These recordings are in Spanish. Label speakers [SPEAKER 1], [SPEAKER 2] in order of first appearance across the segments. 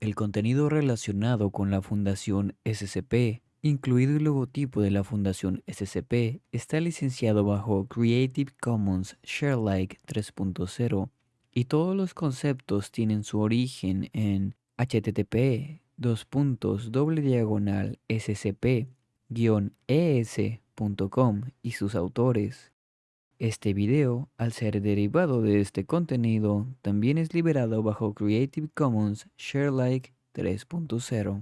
[SPEAKER 1] El contenido relacionado con la Fundación SCP, incluido el logotipo de la Fundación SCP, está licenciado bajo Creative Commons Sharealike 3.0 y todos los conceptos tienen su origen en http scp-es.com y sus autores. Este video, al ser derivado de este contenido, también es liberado bajo Creative Commons Sharealike 3.0.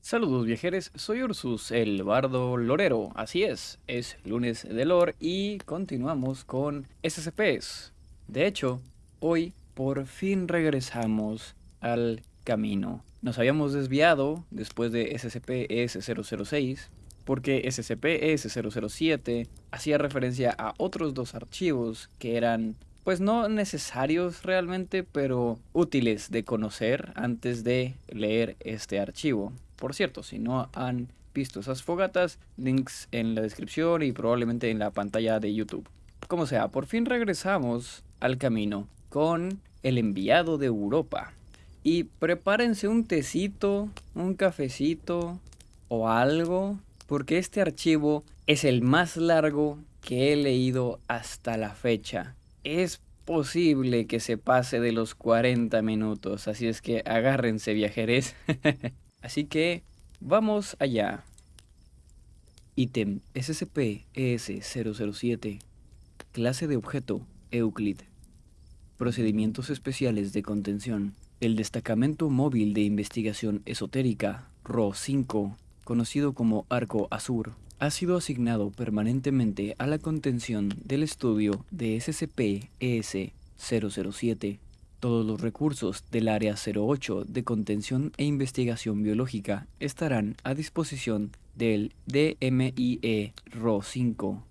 [SPEAKER 2] Saludos viajeros, soy Ursus, el bardo lorero. Así es, es lunes de lore y continuamos con SCPs. De hecho, hoy por fin regresamos al camino. Nos habíamos desviado después de SCP-ES006 porque SCP-ES007 hacía referencia a otros dos archivos que eran pues no necesarios realmente, pero útiles de conocer antes de leer este archivo. Por cierto, si no han visto esas fogatas, links en la descripción y probablemente en la pantalla de YouTube. Como sea, por fin regresamos al camino con el enviado de Europa. Y prepárense un tecito, un cafecito o algo, porque este archivo es el más largo que he leído hasta la fecha. Es posible que se pase de los 40 minutos, así es que agárrense viajeres. así que vamos allá. Ítem SCP-ES007 Clase de objeto Euclid Procedimientos especiales de contención. El Destacamento Móvil de Investigación Esotérica, RO-5, conocido como Arco Azur, ha sido asignado permanentemente a la contención del estudio de SCP-ES-007. Todos los recursos del Área 08 de Contención e Investigación Biológica estarán a disposición del DMIE RO-5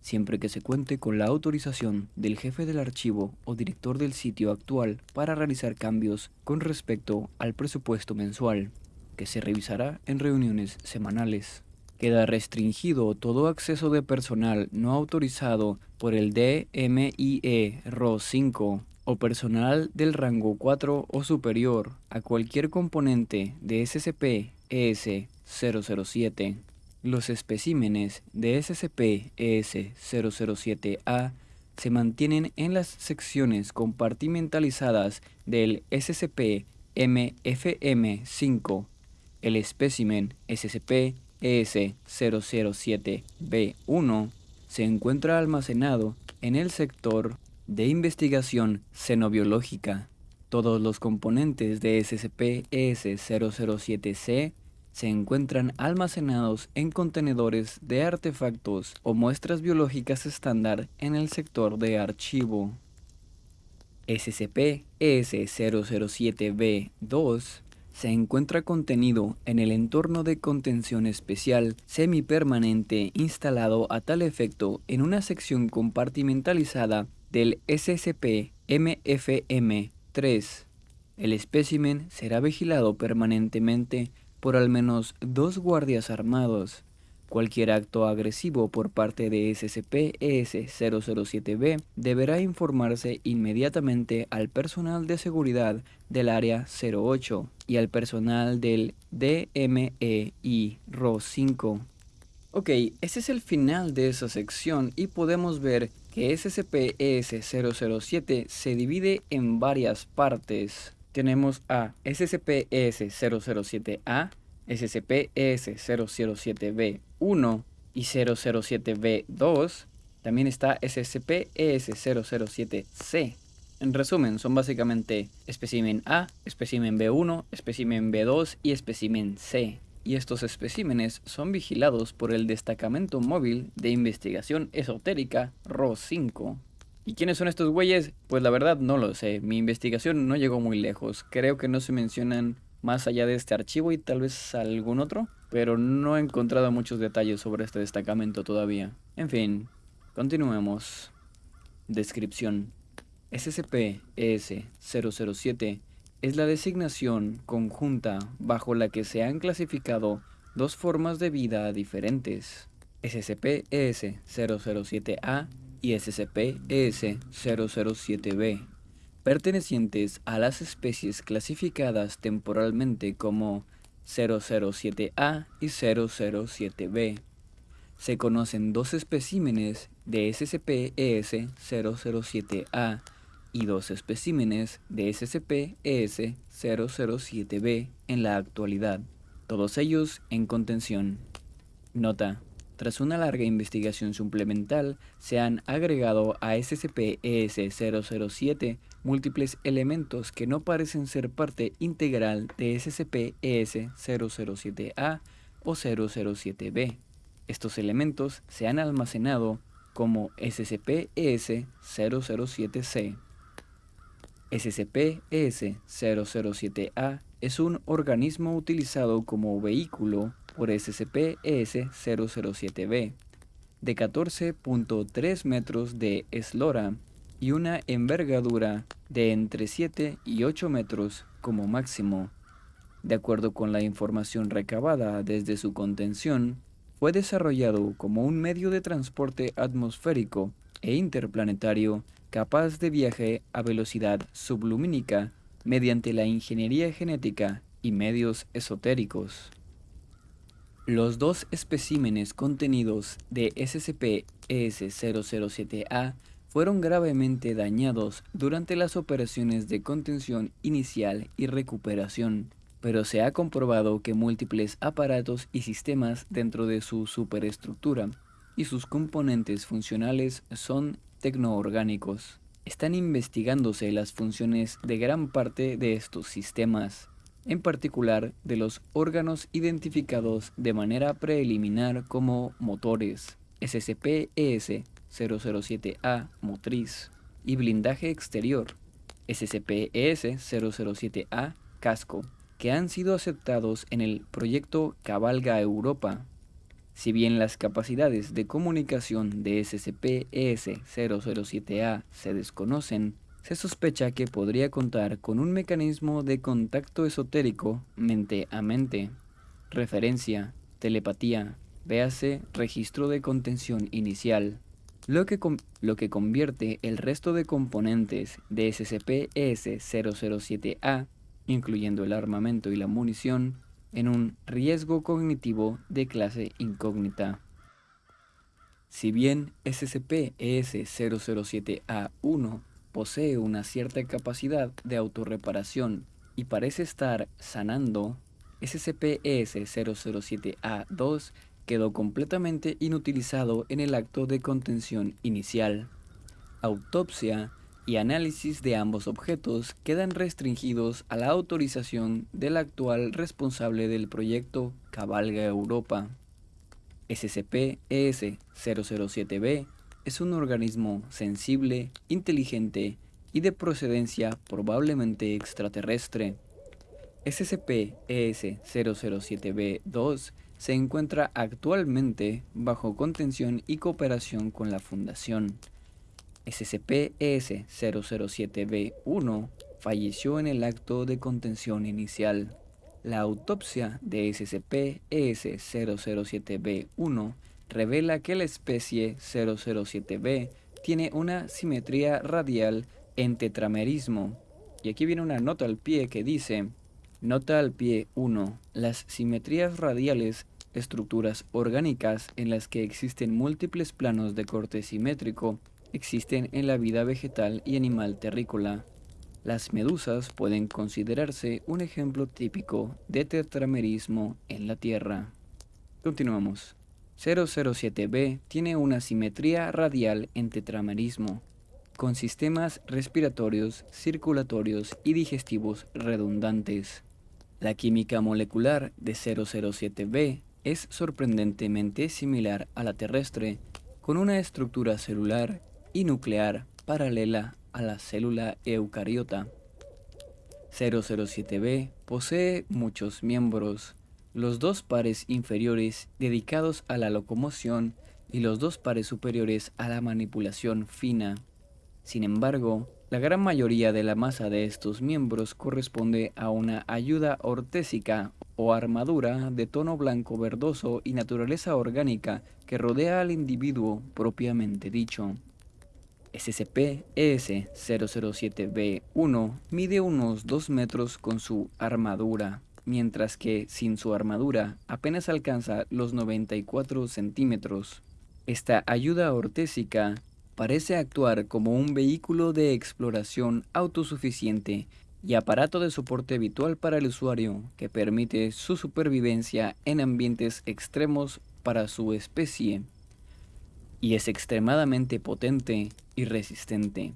[SPEAKER 2] siempre que se cuente con la autorización del jefe del archivo o director del sitio actual para realizar cambios con respecto al presupuesto mensual, que se revisará en reuniones semanales. Queda restringido todo acceso de personal no autorizado por el DMIE RO 5 o personal del rango 4 o superior a cualquier componente de SCP-ES-007. Los especímenes de SCP-ES-007A se mantienen en las secciones compartimentalizadas del SCP-MFM5. El espécimen SCP-ES-007B1 se encuentra almacenado en el sector de investigación xenobiológica. Todos los componentes de SCP-ES-007C se encuentran almacenados en contenedores de artefactos o muestras biológicas estándar en el sector de archivo. SCP-ES007-B2 se encuentra contenido en el entorno de contención especial semipermanente instalado a tal efecto en una sección compartimentalizada del SCP-MFM-3. El espécimen será vigilado permanentemente por al menos dos guardias armados. Cualquier acto agresivo por parte de SCP-ES-007B deberá informarse inmediatamente al personal de seguridad del Área 08 y al personal del DMEI RO 5. Ok, ese es el final de esa sección y podemos ver que SCP-ES-007 se divide en varias partes tenemos a SCP-ES007A, SCP-ES007B1 y 007B2. También está SCP-ES007C. En resumen, son básicamente espécimen A, espécimen B1, espécimen B2 y espécimen C. Y estos especímenes son vigilados por el Destacamento Móvil de Investigación Esotérica RO5 ¿Y quiénes son estos güeyes? Pues la verdad no lo sé. Mi investigación no llegó muy lejos. Creo que no se mencionan más allá de este archivo y tal vez algún otro. Pero no he encontrado muchos detalles sobre este destacamento todavía. En continuemos. Descripción. SCP-ES-007 es la designación conjunta bajo la que se han clasificado dos formas de vida diferentes. SCP-ES-007A y SCP-ES-007-B. Pertenecientes a las especies clasificadas temporalmente como 007A y 007B. Se conocen dos especímenes de SCP-ES 007A y dos especímenes de SCP-ES 007B en la actualidad, todos ellos en contención. Nota. Tras una larga investigación suplemental, se han agregado a SCP-ES-007 múltiples elementos que no parecen ser parte integral de SCP-ES-007A o 007B. Estos elementos se han almacenado como SCP-ES-007C. SCP-ES-007A es un organismo utilizado como vehículo por SCP-ES-007B de 14.3 metros de eslora y una envergadura de entre 7 y 8 metros como máximo. De acuerdo con la información recabada desde su contención, fue desarrollado como un medio de transporte atmosférico e interplanetario capaz de viaje a velocidad sublumínica mediante la ingeniería genética y medios esotéricos. Los dos especímenes contenidos de SCP-ES-007A fueron gravemente dañados durante las operaciones de contención inicial y recuperación, pero se ha comprobado que múltiples aparatos y sistemas dentro de su superestructura y sus componentes funcionales son tecnoorgánicos. Están investigándose las funciones de gran parte de estos sistemas en particular de los órganos identificados de manera preliminar como motores, SCP-ES-007A motriz y blindaje exterior, SCP-ES-007A casco, que han sido aceptados en el proyecto Cabalga Europa. Si bien las capacidades de comunicación de SCP-ES-007A se desconocen, se sospecha que podría contar con un mecanismo de contacto esotérico mente a mente, referencia, telepatía, véase registro de contención inicial, lo que, lo que convierte el resto de componentes de SCP-ES-007A, incluyendo el armamento y la munición, en un riesgo cognitivo de clase incógnita. Si bien SCP-ES-007A1 posee una cierta capacidad de autorreparación y parece estar sanando, SCP-ES-007A2 quedó completamente inutilizado en el acto de contención inicial. Autopsia y análisis de ambos objetos quedan restringidos a la autorización del actual responsable del proyecto Cabalga Europa. SCP-ES-007B es un organismo sensible, inteligente y de procedencia probablemente extraterrestre. SCP-ES-007B-2 se encuentra actualmente bajo contención y cooperación con la Fundación. SCP-ES-007B-1 falleció en el acto de contención inicial. La autopsia de SCP-ES-007B-1 revela que la especie 007b tiene una simetría radial en tetramerismo. Y aquí viene una nota al pie que dice, nota al pie 1, las simetrías radiales, estructuras orgánicas en las que existen múltiples planos de corte simétrico, existen en la vida vegetal y animal terrícola. Las medusas pueden considerarse un ejemplo típico de tetramerismo en la Tierra. Continuamos. 007b tiene una simetría radial en tetramerismo, con sistemas respiratorios, circulatorios y digestivos redundantes. La química molecular de 007b es sorprendentemente similar a la terrestre, con una estructura celular y nuclear paralela a la célula eucariota. 007b posee muchos miembros, los dos pares inferiores dedicados a la locomoción y los dos pares superiores a la manipulación fina. Sin embargo, la gran mayoría de la masa de estos miembros corresponde a una ayuda ortésica o armadura de tono blanco verdoso y naturaleza orgánica que rodea al individuo propiamente dicho. SCP-ES-007-B1 mide unos 2 metros con su armadura, mientras que sin su armadura apenas alcanza los 94 centímetros. Esta ayuda ortésica parece actuar como un vehículo de exploración autosuficiente y aparato de soporte habitual para el usuario que permite su supervivencia en ambientes extremos para su especie y es extremadamente potente y resistente.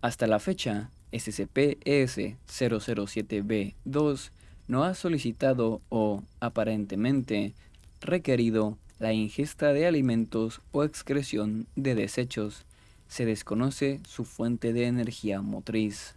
[SPEAKER 2] Hasta la fecha, SCP-ES-007-B2 no ha solicitado o, aparentemente, requerido la ingesta de alimentos o excreción de desechos. Se desconoce su fuente de energía motriz.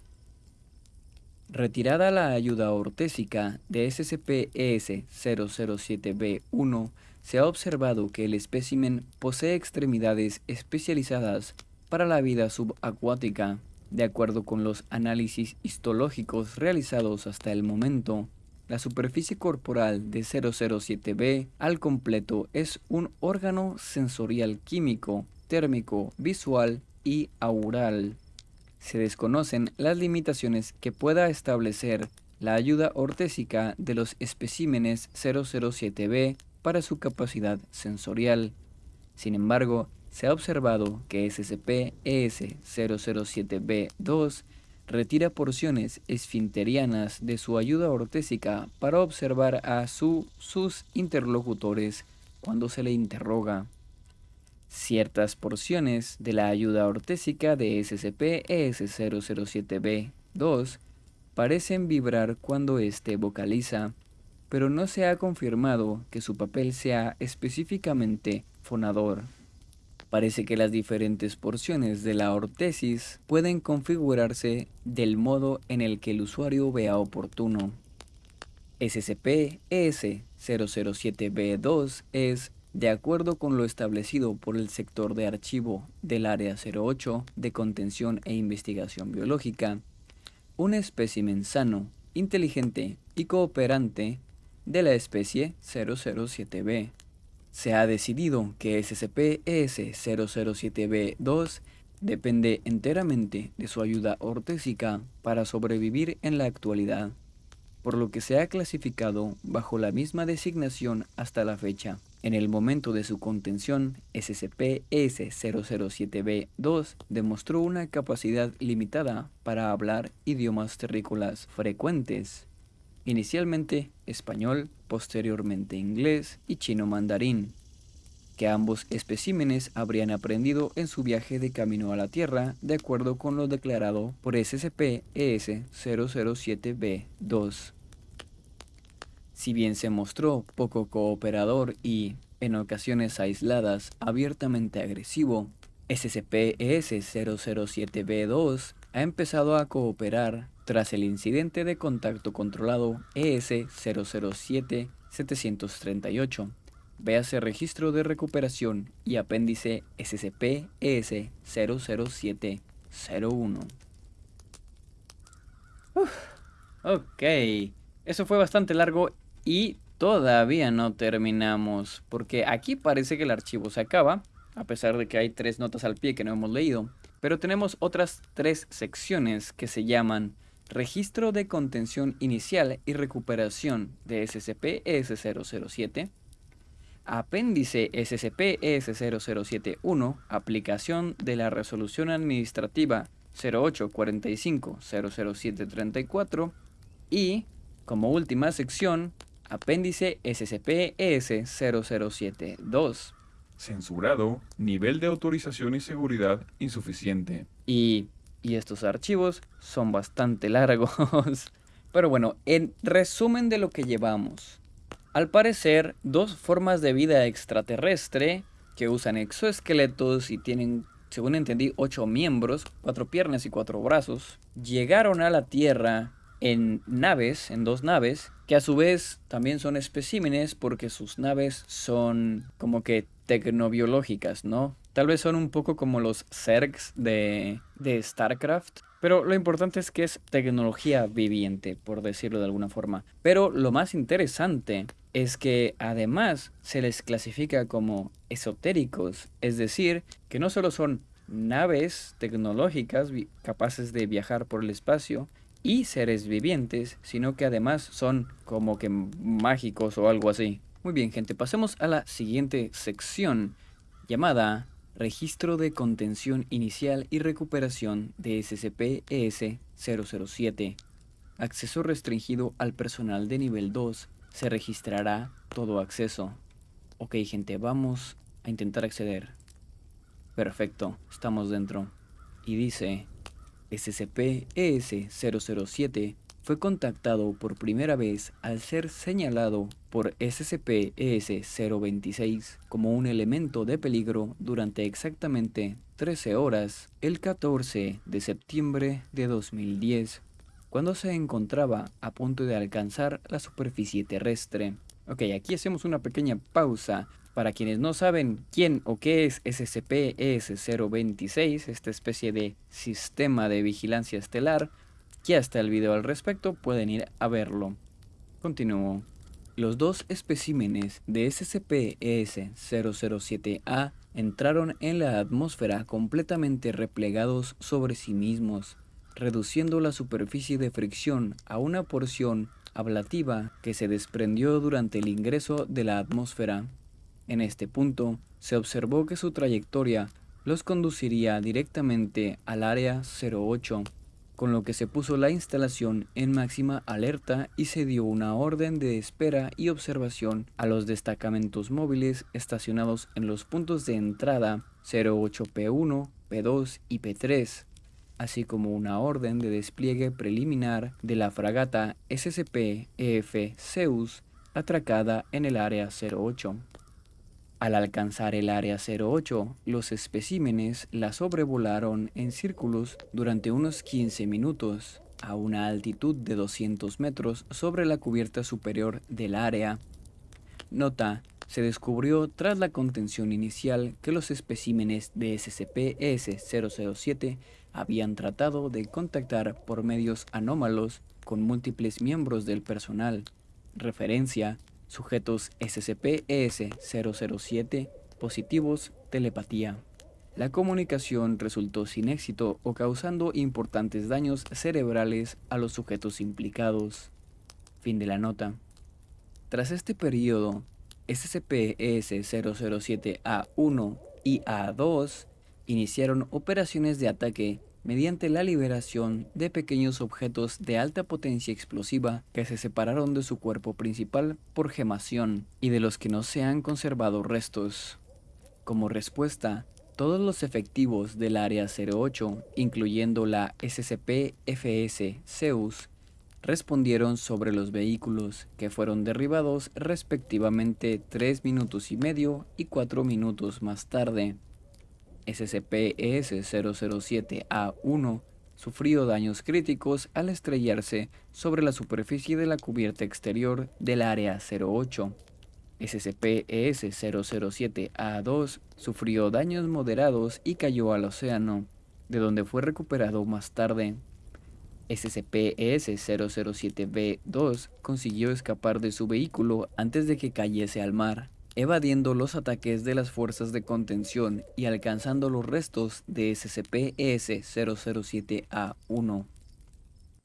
[SPEAKER 2] Retirada la ayuda ortésica de SCP-ES-007-B1, se ha observado que el espécimen posee extremidades especializadas para la vida subacuática. De acuerdo con los análisis histológicos realizados hasta el momento, la superficie corporal de 007b al completo es un órgano sensorial químico, térmico, visual y aural. Se desconocen las limitaciones que pueda establecer la ayuda ortésica de los especímenes 007b para su capacidad sensorial. Sin embargo, se ha observado que SCP-ES-007-B2 retira porciones esfinterianas de su ayuda ortésica para observar a sus interlocutores cuando se le interroga. Ciertas porciones de la ayuda ortésica de SCP-ES-007-B2 parecen vibrar cuando éste vocaliza, pero no se ha confirmado que su papel sea específicamente fonador. Parece que las diferentes porciones de la ortesis pueden configurarse del modo en el que el usuario vea oportuno. SCP-ES-007-B2 es, de acuerdo con lo establecido por el sector de archivo del Área 08 de Contención e Investigación Biológica, un espécimen sano, inteligente y cooperante de la especie 007b. Se ha decidido que SCP-ES-007b2 depende enteramente de su ayuda ortésica para sobrevivir en la actualidad, por lo que se ha clasificado bajo la misma designación hasta la fecha. En el momento de su contención, SCP-ES-007b2 demostró una capacidad limitada para hablar idiomas terrícolas frecuentes inicialmente español, posteriormente inglés y chino mandarín, que ambos especímenes habrían aprendido en su viaje de camino a la Tierra, de acuerdo con lo declarado por SCP-ES-007-B2. Si bien se mostró poco cooperador y, en ocasiones aisladas, abiertamente agresivo, SCP-ES-007-B2 ha empezado a cooperar tras el incidente de contacto controlado ES-007-738. Véase registro de recuperación y apéndice SCP-ES-007-01. Ok, eso fue bastante largo y todavía no terminamos, porque aquí parece que el archivo se acaba, a pesar de que hay tres notas al pie que no hemos leído. Pero tenemos otras tres secciones que se llaman Registro de contención inicial y recuperación de SCP-ES007, Apéndice SCP-ES0071, aplicación de la resolución administrativa 0845-00734 y, como última sección, apéndice SCP-ES0072.
[SPEAKER 3] Censurado, nivel de autorización y seguridad insuficiente.
[SPEAKER 2] Y, y estos archivos son bastante largos. Pero bueno, en resumen de lo que llevamos. Al parecer, dos formas de vida extraterrestre que usan exoesqueletos y tienen, según entendí, ocho miembros, cuatro piernas y cuatro brazos, llegaron a la Tierra en naves, en dos naves, que a su vez también son especímenes porque sus naves son como que tecnobiológicas, ¿no? Tal vez son un poco como los Zergs de, de StarCraft, pero lo importante es que es tecnología viviente, por decirlo de alguna forma. Pero lo más interesante es que además se les clasifica como esotéricos, es decir, que no solo son naves tecnológicas capaces de viajar por el espacio y seres vivientes, sino que además son como que mágicos o algo así. Muy bien, gente, pasemos a la siguiente sección llamada Registro de Contención Inicial y Recuperación de SCP-ES-007. Acceso restringido al personal de nivel 2. Se registrará todo acceso. Ok, gente, vamos a intentar acceder. Perfecto, estamos dentro. Y dice, SCP-ES-007 fue contactado por primera vez al ser señalado por SCP-ES-026 como un elemento de peligro durante exactamente 13 horas el 14 de septiembre de 2010, cuando se encontraba a punto de alcanzar la superficie terrestre. Ok, aquí hacemos una pequeña pausa para quienes no saben quién o qué es SCP-ES-026, esta especie de sistema de vigilancia estelar, ya está el video al respecto, pueden ir a verlo. Continúo. Los dos especímenes de SCP-ES-007A entraron en la atmósfera completamente replegados sobre sí mismos, reduciendo la superficie de fricción a una porción ablativa que se desprendió durante el ingreso de la atmósfera. En este punto, se observó que su trayectoria los conduciría directamente al área 08, con lo que se puso la instalación en máxima alerta y se dio una orden de espera y observación a los destacamentos móviles estacionados en los puntos de entrada 08P1, P2 y P3, así como una orden de despliegue preliminar de la fragata SCP-EF Zeus atracada en el área 08. Al alcanzar el área 08, los especímenes la sobrevolaron en círculos durante unos 15 minutos, a una altitud de 200 metros sobre la cubierta superior del área. Nota, se descubrió tras la contención inicial que los especímenes de SCP-S007 habían tratado de contactar por medios anómalos con múltiples miembros del personal. Referencia Sujetos SCP-ES-007 positivos telepatía. La comunicación resultó sin éxito o causando importantes daños cerebrales a los sujetos implicados. Fin de la nota. Tras este periodo, SCP-ES-007-A1 y A2 iniciaron operaciones de ataque mediante la liberación de pequeños objetos de alta potencia explosiva que se separaron de su cuerpo principal por gemación y de los que no se han conservado restos. Como respuesta, todos los efectivos del Área 08, incluyendo la SCP-FS Zeus, respondieron sobre los vehículos que fueron derribados respectivamente 3 minutos y medio y 4 minutos más tarde. SCP-ES-007-A1 sufrió daños críticos al estrellarse sobre la superficie de la cubierta exterior del Área 08. SCP-ES-007-A2 sufrió daños moderados y cayó al océano, de donde fue recuperado más tarde. SCP-ES-007-B2 consiguió escapar de su vehículo antes de que cayese al mar evadiendo los ataques de las fuerzas de contención y alcanzando los restos de SCP-ES-007-A1.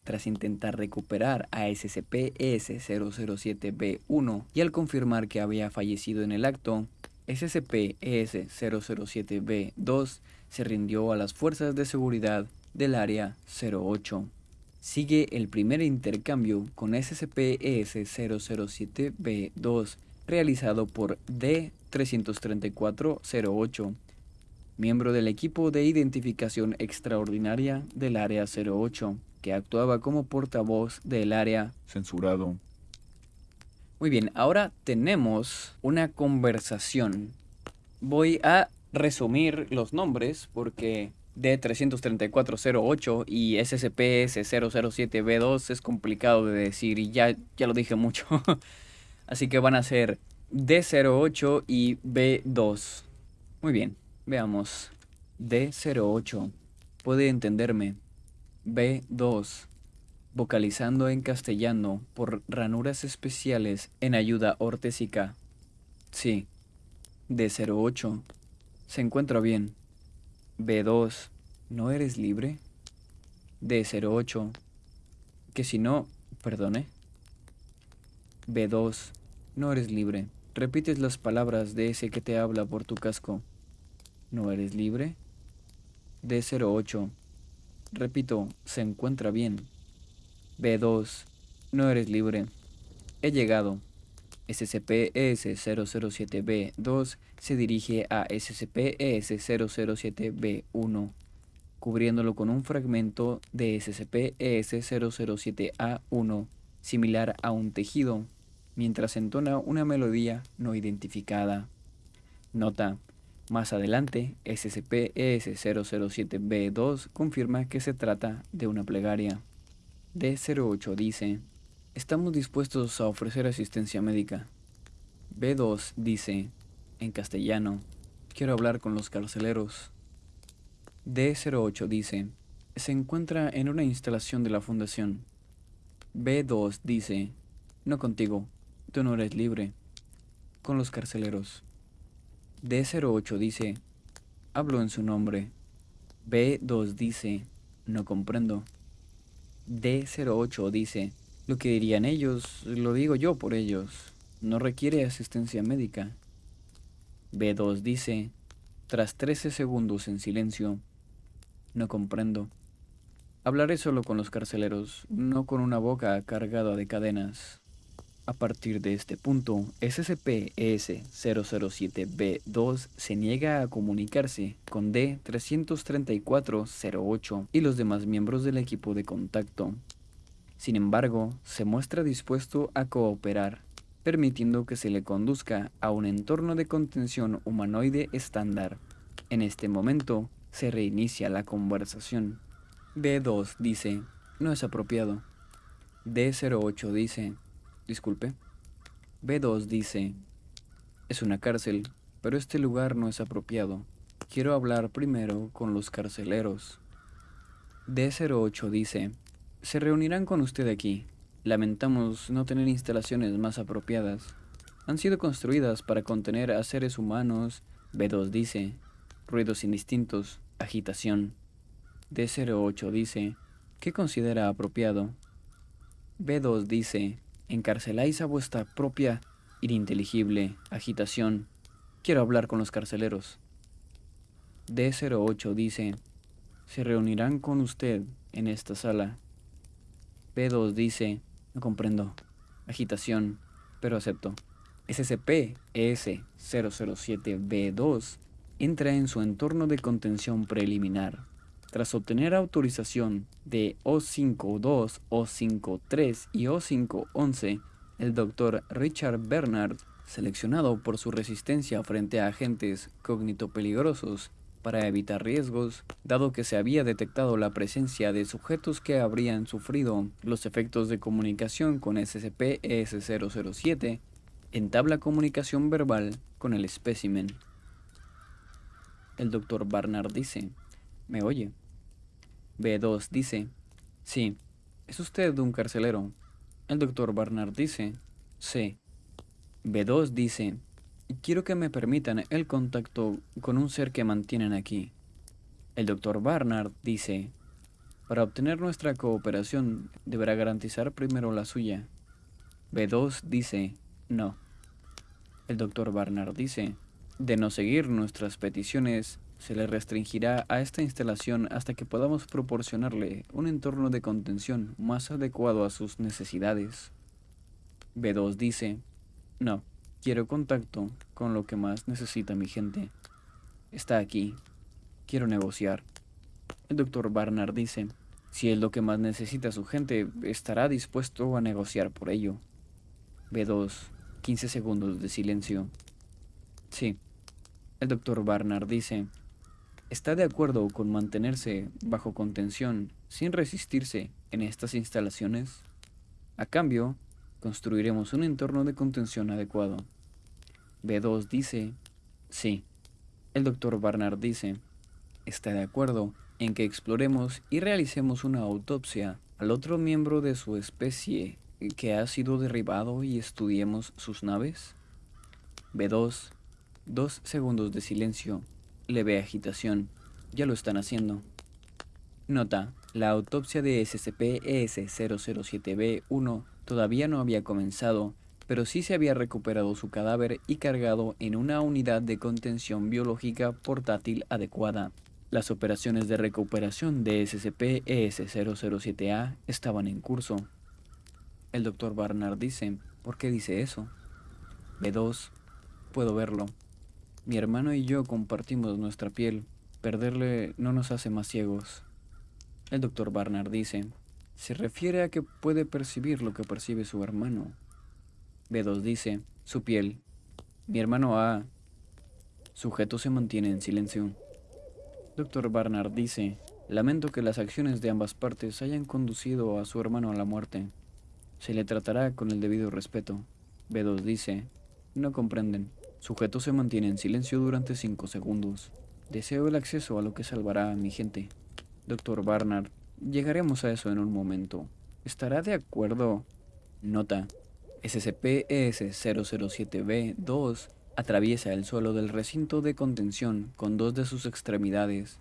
[SPEAKER 2] Tras intentar recuperar a SCP-ES-007-B1 y al confirmar que había fallecido en el acto, SCP-ES-007-B2 se rindió a las fuerzas de seguridad del Área 08. Sigue el primer intercambio con SCP-ES-007-B2 realizado por D-33408, miembro del equipo de identificación extraordinaria del Área 08, que actuaba como portavoz del área
[SPEAKER 3] censurado.
[SPEAKER 2] Muy bien, ahora tenemos una conversación. Voy a resumir los nombres porque D33408 y SCP-S007B2 es complicado de decir y ya, ya lo dije mucho. Así que van a ser D08 y B2. Muy bien, veamos. D08. Puede entenderme. B2. Vocalizando en castellano por ranuras especiales en ayuda ortésica. Sí. D08. Se encuentra bien. B2, ¿no eres libre? D08, que si no, perdone. B2, no eres libre. Repites las palabras de ese que te habla por tu casco. ¿No eres libre? D08, repito, se encuentra bien. B2, no eres libre. He llegado. SCP-ES-007-B2 se dirige a SCP-ES-007-B1, cubriéndolo con un fragmento de SCP-ES-007-A1, similar a un tejido, mientras entona una melodía no identificada. Nota. Más adelante, SCP-ES-007-B2 confirma que se trata de una plegaria. D08 dice, estamos dispuestos a ofrecer asistencia médica. B2 dice, en castellano, quiero hablar con los carceleros. D08 dice, se encuentra en una instalación de la fundación. B2 dice, no contigo, tú no eres libre. Con los carceleros. D08 dice, hablo en su nombre. B2 dice, no comprendo. D08 dice, lo que dirían ellos, lo digo yo por ellos. No requiere asistencia médica. B2 dice, tras 13 segundos en silencio, no comprendo. Hablaré solo con los carceleros, no con una boca cargada de cadenas. A partir de este punto, SCP-ES-007-B2 se niega a comunicarse con D-334-08 y los demás miembros del equipo de contacto. Sin embargo, se muestra dispuesto a cooperar, permitiendo que se le conduzca a un entorno de contención humanoide estándar. En este momento, se reinicia la conversación. B2 dice, no es apropiado. D08 dice, Disculpe. B2 dice, es una cárcel, pero este lugar no es apropiado. Quiero hablar primero con los carceleros. D08 dice, se reunirán con usted aquí. Lamentamos no tener instalaciones más apropiadas. Han sido construidas para contener a seres humanos. B2 dice, ruidos indistintos, agitación. D08 dice, ¿qué considera apropiado? B2 dice, encarceláis a vuestra propia ininteligible agitación. Quiero hablar con los carceleros. D08 dice, se reunirán con usted en esta sala. B2 dice, no comprendo. Agitación, pero acepto. SCP-ES-007-B2 entra en su entorno de contención preliminar. Tras obtener autorización de O52, O53 y O511, el Dr. Richard Bernard, seleccionado por su resistencia frente a agentes cognitopeligrosos para evitar riesgos, dado que se había detectado la presencia de sujetos que habrían sufrido los efectos de comunicación con SCP-ES007, entabla comunicación verbal con el espécimen. El Dr. Barnard dice, ¿me oye? B2 dice, sí, ¿es usted un carcelero? El doctor Barnard dice, sí. B2 dice, quiero que me permitan el contacto con un ser que mantienen aquí. El doctor Barnard dice, para obtener nuestra cooperación deberá garantizar primero la suya. B2 dice, no. El doctor Barnard dice, de no seguir nuestras peticiones, se le restringirá a esta instalación hasta que podamos proporcionarle un entorno de contención más adecuado a sus necesidades. B2 dice, no, quiero contacto con lo que más necesita mi gente. Está aquí, quiero negociar. El doctor Barnard dice, si es lo que más necesita su gente, estará dispuesto a negociar por ello. B2, 15 segundos de silencio. Sí. El doctor Barnard dice, está de acuerdo con mantenerse bajo contención sin resistirse en estas instalaciones? A cambio, construiremos un entorno de contención adecuado. B2 dice, sí. El doctor Barnard dice, está de acuerdo en que exploremos y realicemos una autopsia al otro miembro de su especie que ha sido derribado y estudiemos sus naves? B2, dos segundos de silencio leve agitación. Ya lo están haciendo. Nota, la autopsia de SCP-ES-007B1 todavía no había comenzado, pero sí se había recuperado su cadáver y cargado en una unidad de contención biológica portátil adecuada. Las operaciones de recuperación de SCP-ES-007A estaban en curso. El Dr. Barnard dice, ¿por qué dice eso? B2, puedo verlo. Mi hermano y yo compartimos nuestra piel. Perderle no nos hace más ciegos. El doctor Barnard dice, se refiere a que puede percibir lo que percibe su hermano. B2 dice, su piel. Mi hermano A. Sujeto se mantiene en silencio. Doctor Barnard dice, lamento que las acciones de ambas partes hayan conducido a su hermano a la muerte. Se le tratará con el debido respeto. B2 dice, no comprenden. Sujeto se mantiene en silencio durante 5 segundos. Deseo el acceso a lo que salvará a mi gente. Doctor Barnard, llegaremos a eso en un momento. ¿Estará de acuerdo? Nota. SCP-ES-007-B2 atraviesa el suelo del recinto de contención con dos de sus extremidades.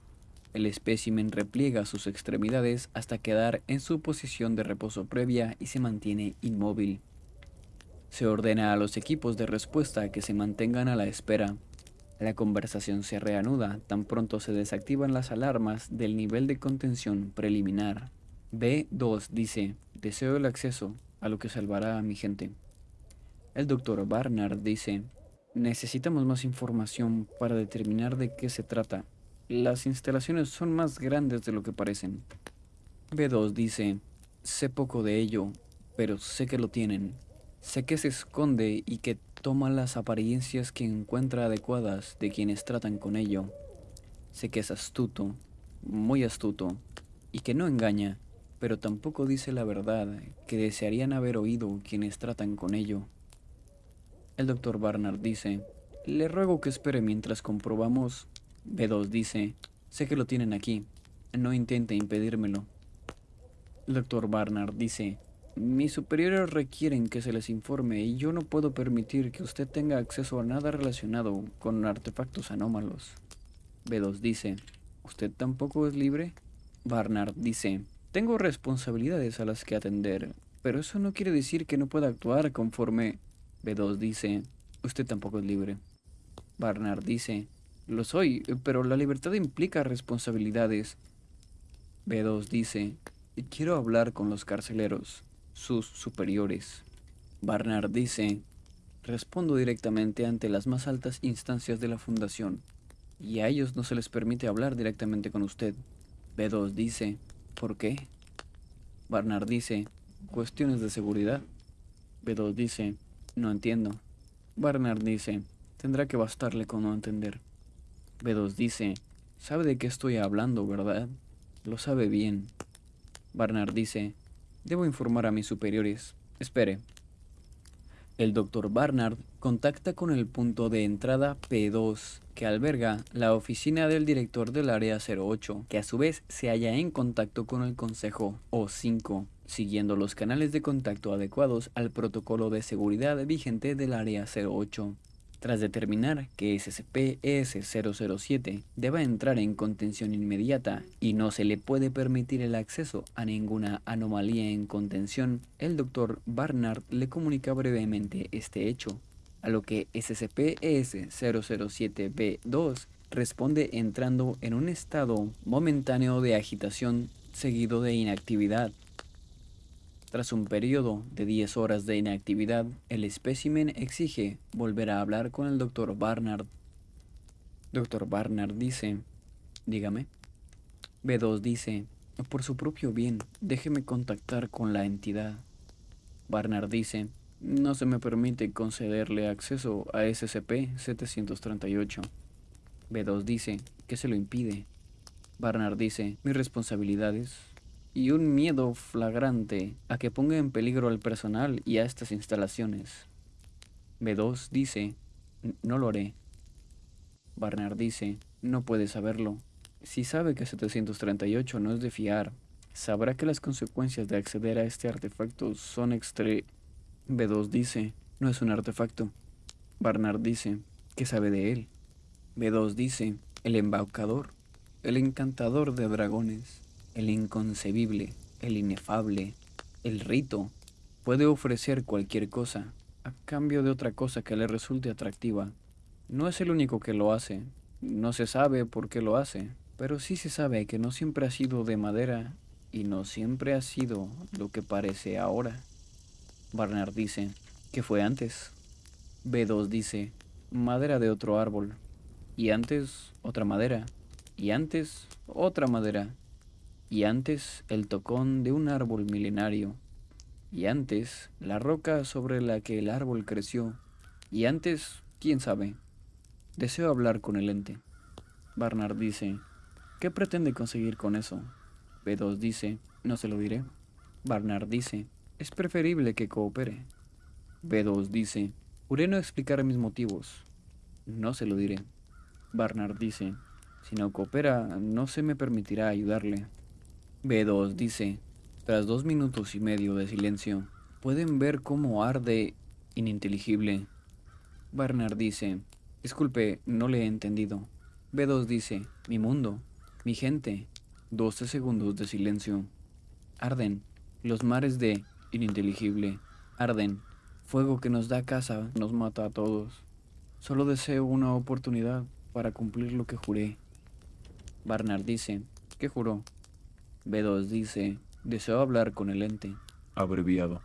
[SPEAKER 2] El espécimen repliega sus extremidades hasta quedar en su posición de reposo previa y se mantiene inmóvil. Se ordena a los equipos de respuesta que se mantengan a la espera. La conversación se reanuda tan pronto se desactivan las alarmas del nivel de contención preliminar. B2 dice, deseo el acceso a lo que salvará a mi gente. El doctor Barnard dice, necesitamos más información para determinar de qué se trata. Las instalaciones son más grandes de lo que parecen. B2 dice, sé poco de ello, pero sé que lo tienen. Sé que se esconde y que toma las apariencias que encuentra adecuadas de quienes tratan con ello. Sé que es astuto, muy astuto, y que no engaña, pero tampoco dice la verdad que desearían haber oído quienes tratan con ello. El doctor Barnard dice, le ruego que espere mientras comprobamos. B2 dice, sé que lo tienen aquí, no intente impedírmelo. El doctor Barnard dice, mis superiores requieren que se les informe y yo no puedo permitir que usted tenga acceso a nada relacionado con artefactos anómalos. B2 dice, ¿usted tampoco es libre? Barnard dice, tengo responsabilidades a las que atender, pero eso no quiere decir que no pueda actuar conforme... B2 dice, usted tampoco es libre. Barnard dice, lo soy, pero la libertad implica responsabilidades. B2 dice, quiero hablar con los carceleros sus superiores. Barnard dice, respondo directamente ante las más altas instancias de la Fundación, y a ellos no se les permite hablar directamente con usted. B2 dice, ¿por qué? Barnard dice, cuestiones de seguridad. B2 dice, no entiendo. Barnard dice, tendrá que bastarle con no entender. B2 dice, sabe de qué estoy hablando, ¿verdad? Lo sabe bien. Barnard dice, Debo informar a mis superiores. Espere. El Dr. Barnard contacta con el punto de entrada P2, que alberga la oficina del director del área 08, que a su vez se halla en contacto con el consejo O5, siguiendo los canales de contacto adecuados al protocolo de seguridad vigente del área 08. Tras determinar que SCP-ES-007 deba entrar en contención inmediata y no se le puede permitir el acceso a ninguna anomalía en contención, el Dr. Barnard le comunica brevemente este hecho, a lo que SCP-ES-007-B2 responde entrando en un estado momentáneo de agitación seguido de inactividad. Tras un periodo de 10 horas de inactividad, el espécimen exige volver a hablar con el Dr. Barnard. Dr. Barnard dice, dígame. B2 dice, por su propio bien, déjeme contactar con la entidad. Barnard dice, no se me permite concederle acceso a SCP-738. B2 dice, ¿qué se lo impide? Barnard dice, mis responsabilidades y un miedo flagrante a que ponga en peligro al personal y a estas instalaciones. B2 dice, no lo haré. Barnard dice, no puede saberlo. Si sabe que 738 no es de fiar, sabrá que las consecuencias de acceder a este artefacto son extre... B2 dice, no es un artefacto. Barnard dice, ¿qué sabe de él? B2 dice, el embaucador. el encantador de dragones, el inconcebible, el inefable, el rito, puede ofrecer cualquier cosa a cambio de otra cosa que le resulte atractiva. No es el único que lo hace, no se sabe por qué lo hace, pero sí se sabe que no siempre ha sido de madera y no siempre ha sido lo que parece ahora. Barnard dice, ¿qué fue antes? B2 dice, madera de otro árbol, y antes otra madera, y antes otra madera, y antes el tocón de un árbol milenario, y antes la roca sobre la que el árbol creció, y antes, quién sabe. Deseo hablar con el ente. Barnard dice, ¿qué pretende conseguir con eso? B2 dice, no se lo diré. Barnard dice, es preferible que coopere. B2 dice, juré no explicar mis motivos. No se lo diré. Barnard dice, si no coopera, no se me permitirá ayudarle. B2 dice, tras dos minutos y medio de silencio, pueden ver cómo arde ininteligible. Barnard dice, disculpe, no le he entendido. B2 dice, mi mundo, mi gente. 12 segundos de silencio. Arden, los mares de ininteligible. Arden, fuego que nos da casa, nos mata a todos. Solo deseo una oportunidad para cumplir lo que juré. Barnard dice, ¿qué juró? B2 dice, deseo hablar con el ente.
[SPEAKER 3] Abreviado.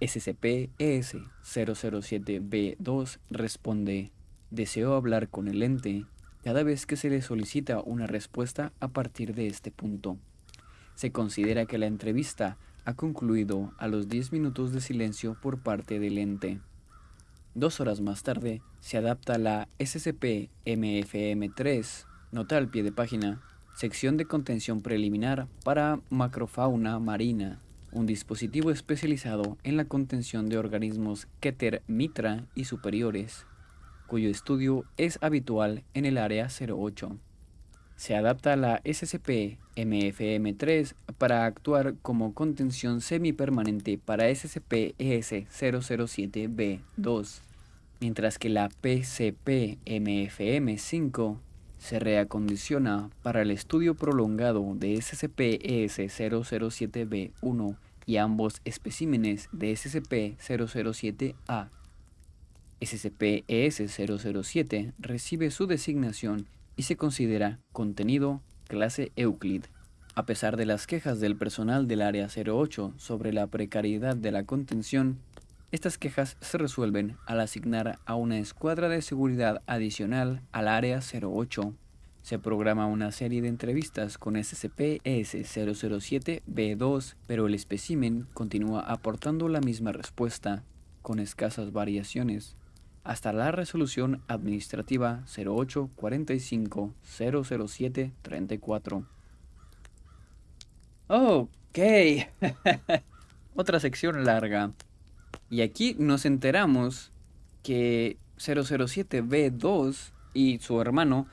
[SPEAKER 2] SCP-ES-007-B2 responde, deseo hablar con el ente cada vez que se le solicita una respuesta a partir de este punto. Se considera que la entrevista ha concluido a los 10 minutos de silencio por parte del ente. Dos horas más tarde, se adapta la SCP-MFM3, nota al pie de página, sección de contención preliminar para macrofauna marina, un dispositivo especializado en la contención de organismos Keter Mitra y superiores, cuyo estudio es habitual en el área 08. Se adapta la SCP-MFM3 para actuar como contención semipermanente para SCP-ES-007-B2 mientras que la PCP-MFM5 se reacondiciona para el estudio prolongado de SCP-ES-007-B1 y ambos especímenes de SCP-007-A. SCP-ES-007 recibe su designación y se considera contenido clase Euclid. A pesar de las quejas del personal del Área 08 sobre la precariedad de la contención, estas quejas se resuelven al asignar a una escuadra de seguridad adicional al Área 08. Se programa una serie de entrevistas con SCP-ES-007-B2, pero el espécimen continúa aportando la misma respuesta, con escasas variaciones, hasta la resolución administrativa 0845-007-34. Ok. Otra sección larga. Y aquí nos enteramos que 007B2 y su hermano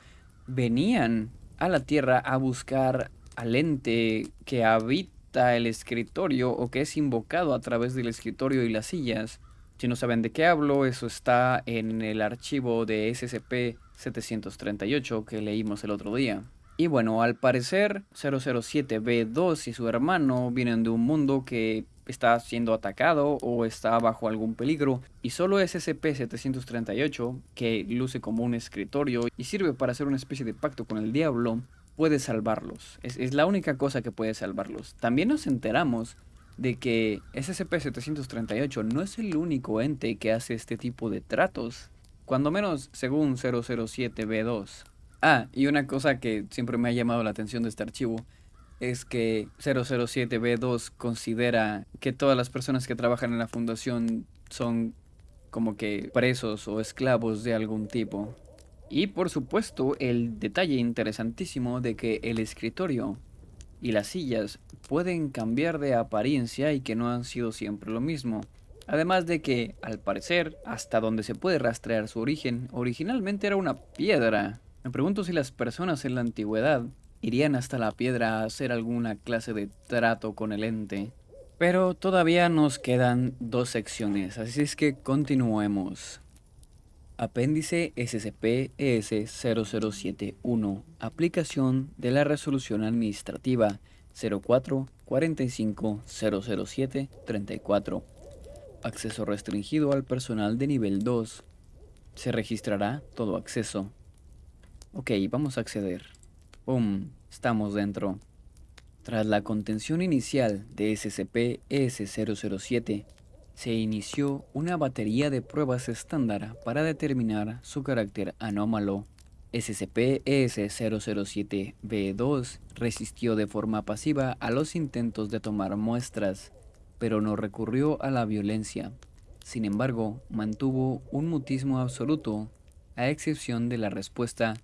[SPEAKER 2] venían a la Tierra a buscar al ente que habita el escritorio o que es invocado a través del escritorio y las sillas. Si no saben de qué hablo, eso está en el archivo de SCP-738 que leímos el otro día. Y bueno, al parecer 007B2 y su hermano vienen de un mundo que está siendo atacado o está bajo algún peligro y solo SCP-738, que luce como un escritorio y sirve para hacer una especie de pacto con el diablo, puede salvarlos. Es, es la única cosa que puede salvarlos. También nos enteramos de que SCP-738 no es el único ente que hace este tipo de tratos, cuando menos según 007B2. Ah, y una cosa que siempre me ha llamado la atención de este archivo es que 007B2 considera que todas las personas que trabajan en la fundación son como que presos o esclavos de algún tipo. Y por supuesto el detalle interesantísimo de que el escritorio y las sillas pueden cambiar de apariencia y que no han sido siempre lo mismo. Además de que, al parecer, hasta donde se puede rastrear su origen, originalmente era una piedra. Me pregunto si las personas en la antigüedad irían hasta la piedra a hacer alguna clase de trato con el ente. Pero todavía nos quedan dos secciones, así es que continuemos. Apéndice SCP-ES0071 Aplicación de la Resolución Administrativa 04 45 007 34 Acceso restringido al personal de nivel 2 Se registrará todo acceso Ok, vamos a acceder ¡Pum! Estamos dentro Tras la contención inicial de SCP-ES007 se inició una batería de pruebas estándar para determinar su carácter anómalo. SCP-ES007-B2 resistió de forma pasiva a los intentos de tomar muestras, pero no recurrió a la violencia. Sin embargo, mantuvo un mutismo absoluto, a excepción de la respuesta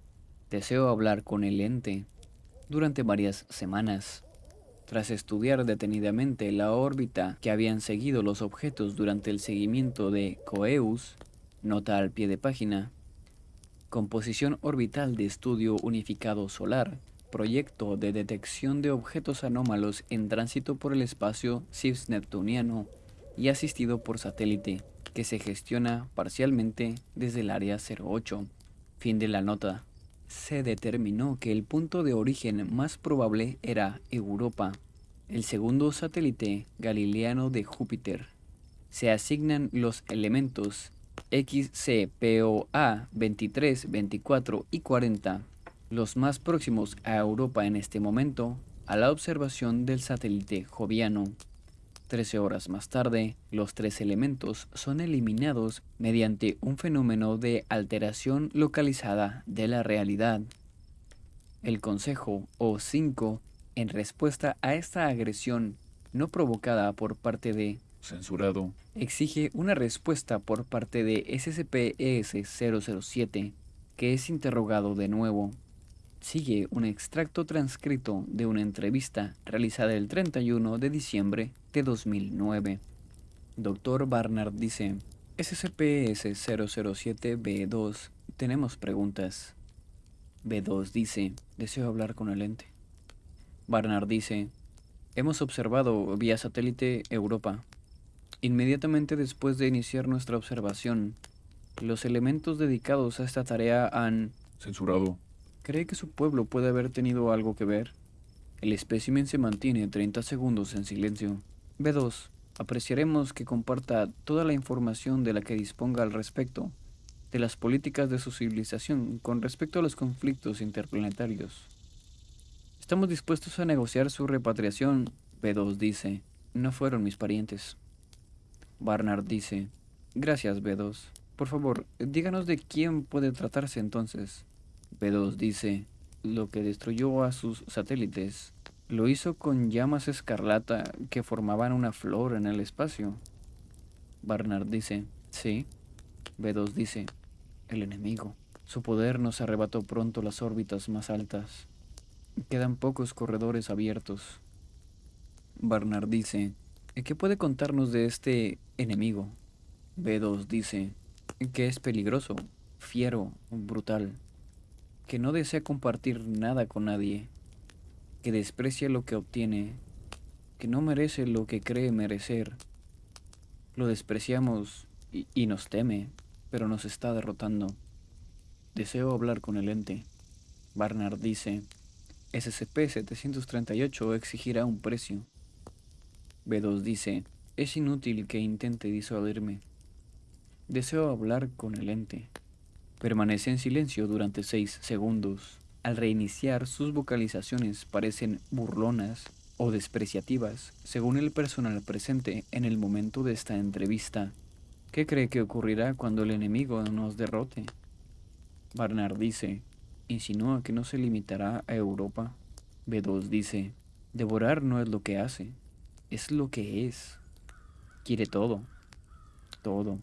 [SPEAKER 2] «Deseo hablar con el ente» durante varias semanas. Tras estudiar detenidamente la órbita que habían seguido los objetos durante el seguimiento de Coeus, nota al pie de página, composición orbital de estudio unificado solar, proyecto de detección de objetos anómalos en tránsito por el espacio cisneptuniano y asistido por satélite, que se gestiona parcialmente desde el área 08. Fin de la nota se determinó que el punto de origen más probable era Europa, el segundo satélite galileano de Júpiter. Se asignan los elementos XCPOA 23, 24 y 40, los más próximos a Europa en este momento, a la observación del satélite joviano. Trece horas más tarde, los tres elementos son eliminados mediante un fenómeno de alteración localizada de la realidad. El Consejo O5, en respuesta a esta agresión no provocada por parte de
[SPEAKER 3] Censurado.
[SPEAKER 2] exige una respuesta por parte de SCP-ES-007, que es interrogado de nuevo sigue un extracto transcrito de una entrevista realizada el 31 de diciembre de 2009. Dr. Barnard dice, SCP-S007-B2, tenemos preguntas. B2 dice, deseo hablar con el ente. Barnard dice, hemos observado vía satélite Europa. Inmediatamente después de iniciar nuestra observación, los elementos dedicados a esta tarea han...
[SPEAKER 3] Censurado.
[SPEAKER 2] ¿Cree que su pueblo puede haber tenido algo que ver? El espécimen se mantiene 30 segundos en silencio. B2. Apreciaremos que comparta toda la información de la que disponga al respecto de las políticas de su civilización con respecto a los conflictos interplanetarios. Estamos dispuestos a negociar su repatriación, B2 dice. No fueron mis parientes. Barnard dice. Gracias, B2. Por favor, díganos de quién puede tratarse entonces. B2 dice, lo que destruyó a sus satélites lo hizo con llamas escarlata que formaban una flor en el espacio. Barnard dice, sí. B2 dice, el enemigo. Su poder nos arrebató pronto las órbitas más altas. Quedan pocos corredores abiertos. Barnard dice, ¿qué puede contarnos de este enemigo? B2 dice, que es peligroso, fiero, brutal que no desea compartir nada con nadie, que desprecia lo que obtiene, que no merece lo que cree merecer. Lo despreciamos y, nos teme, pero nos está derrotando. Deseo hablar con el ente. Barnard dice, SCP-738 exigirá un precio. B2 dice, es inútil que intente disuadirme. Deseo hablar con el ente. Permanece en silencio durante 6 segundos. Al reiniciar, sus vocalizaciones parecen burlonas o despreciativas, según el personal presente en el momento de esta entrevista. ¿Qué cree que ocurrirá cuando el enemigo nos derrote? Barnard dice, insinúa que no se limitará a Europa. B2 dice, devorar no es lo que hace, es lo que es. Quiere todo, todo.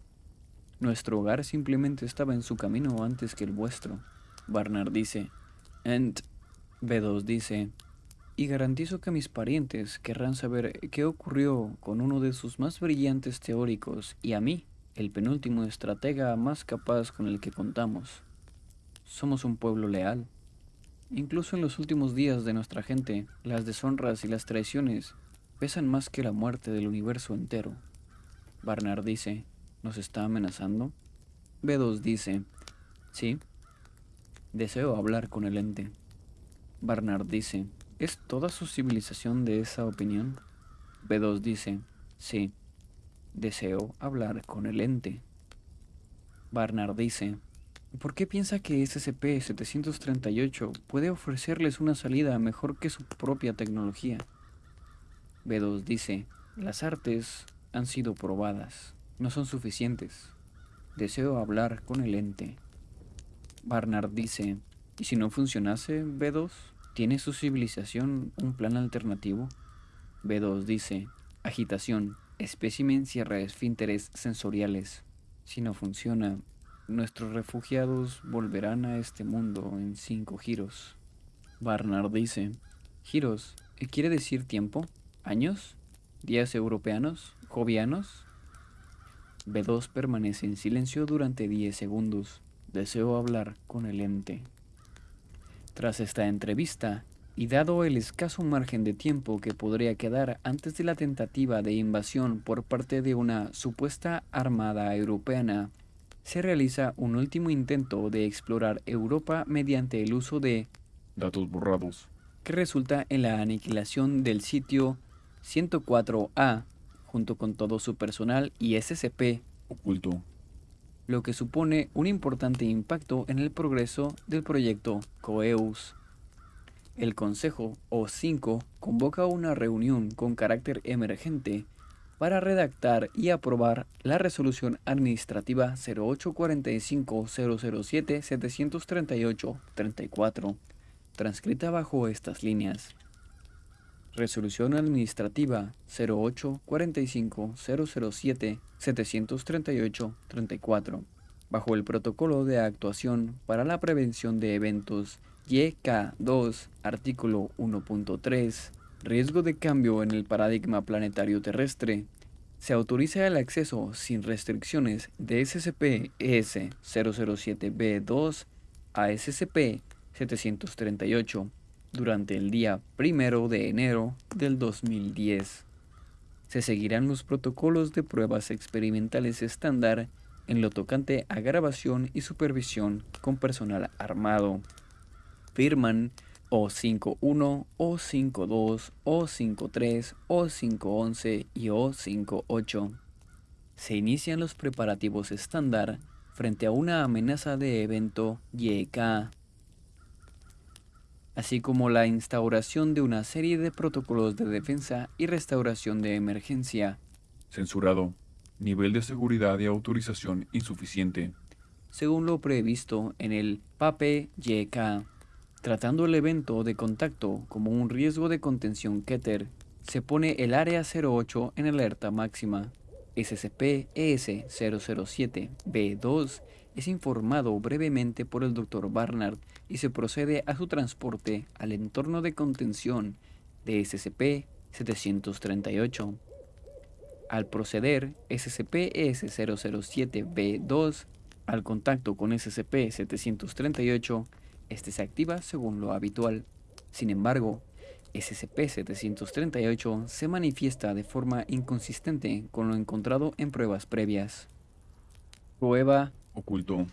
[SPEAKER 2] Nuestro hogar simplemente estaba en su camino antes que el vuestro. Barnard dice. Ent. B2 dice. Y garantizo que mis parientes querrán saber qué ocurrió con uno de sus más brillantes teóricos y a mí, el penúltimo estratega más capaz con el que contamos. Somos un pueblo leal. Incluso en los últimos días de nuestra gente, las deshonras y las traiciones pesan más que la muerte del universo entero. Barnard dice, ¿Nos está amenazando? B2 dice, sí, deseo hablar con el ente. Barnard dice, ¿es toda su civilización de esa opinión? B2 dice, sí, deseo hablar con el ente. Barnard dice, ¿por qué piensa que SCP-738 puede ofrecerles una salida mejor que su propia tecnología? B2 dice, las artes han sido probadas, no son suficientes. Deseo hablar con el ente. Barnard dice, ¿y si no funcionase, B2? ¿Tiene su civilización un plan alternativo? B2 dice, agitación, espécimen cierra esfínteres sensoriales. Si no funciona, nuestros refugiados volverán a este mundo en cinco giros. Barnard dice, giros, ¿quiere decir tiempo? ¿Años? ¿Días europeanos? ¿Jovianos? B2 permanece en silencio durante 10 segundos. Deseo hablar con el ente. Tras esta entrevista, y dado el escaso margen de tiempo que podría quedar antes de la tentativa de invasión por parte de una supuesta armada europea, se realiza un último intento de explorar Europa mediante el uso de
[SPEAKER 3] datos borrados,
[SPEAKER 2] que resulta en la aniquilación del sitio 104A junto con todo su personal y SCP
[SPEAKER 3] oculto,
[SPEAKER 2] lo que supone un importante impacto en el progreso del proyecto COEUS. El Consejo O5 convoca una reunión con carácter emergente para redactar y aprobar la resolución administrativa 0845-007-738-34, transcrita bajo estas líneas. Resolución Administrativa 0845-007-738-34, bajo el Protocolo de Actuación para la Prevención de Eventos. YK2, artículo 1.3, riesgo de cambio en el paradigma planetario terrestre, se autoriza el acceso sin restricciones de SCP-ES-007-B2 a SCP-738 durante el día primero de enero del 2010. Se seguirán los protocolos de pruebas experimentales estándar en lo tocante a grabación y supervisión con personal armado. Firman O51, O52, O53, O511 y O58. Se inician los preparativos estándar frente a una amenaza de evento YK así como la instauración de una serie de protocolos de defensa y restauración de emergencia.
[SPEAKER 3] Censurado. Nivel de seguridad y autorización insuficiente.
[SPEAKER 2] Según lo previsto en el PAPE-YK, tratando el evento de contacto como un riesgo de contención Keter, se pone el área 08 en alerta máxima. SCP-ES-007-B2 es informado brevemente por el Dr. Barnard y se procede a su transporte al entorno de contención de SCP-738. Al proceder SCP-ES-007-B2 al contacto con SCP-738, este se activa según lo habitual. Sin embargo, SCP-738 se manifiesta de forma inconsistente con lo encontrado en pruebas previas. Prueba
[SPEAKER 3] oculto.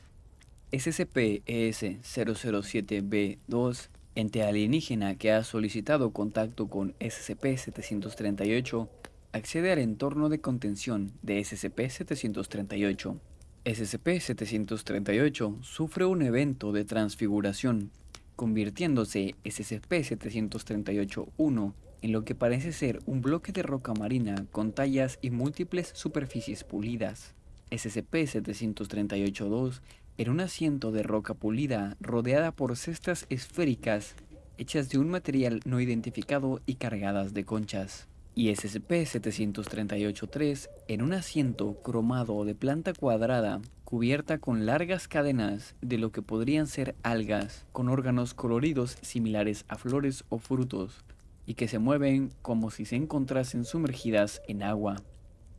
[SPEAKER 2] SCP-ES-007-B2, ente alienígena que ha solicitado contacto con SCP-738, accede al entorno de contención de SCP-738. SCP-738 sufre un evento de transfiguración, convirtiéndose SCP-738-1 en lo que parece ser un bloque de roca marina con tallas y múltiples superficies pulidas. SCP-738-2 era un asiento de roca pulida rodeada por cestas esféricas hechas de un material no identificado y cargadas de conchas. Y SCP-738-3 en un asiento cromado de planta cuadrada cubierta con largas cadenas de lo que podrían ser algas con órganos coloridos similares a flores o frutos y que se mueven como si se encontrasen sumergidas en agua.